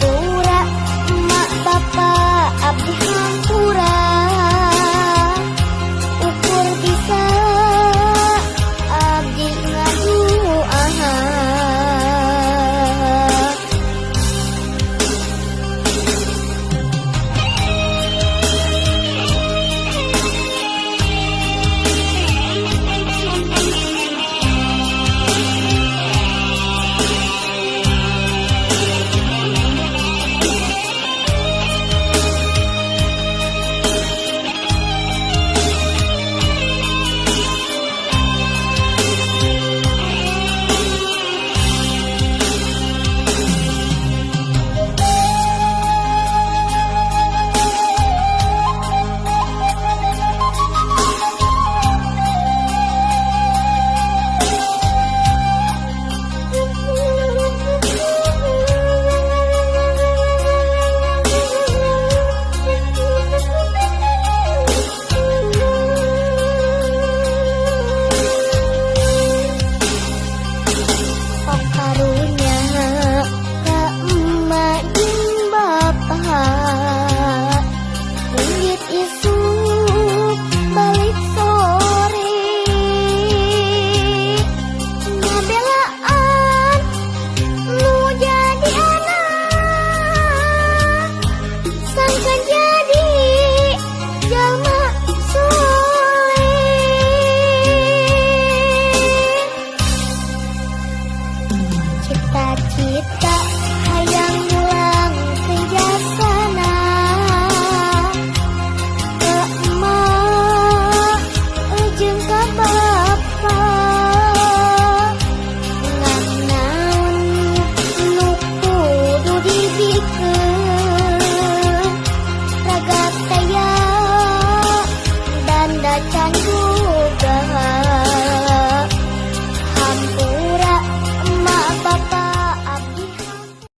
Pura-pura Mak bapak abdi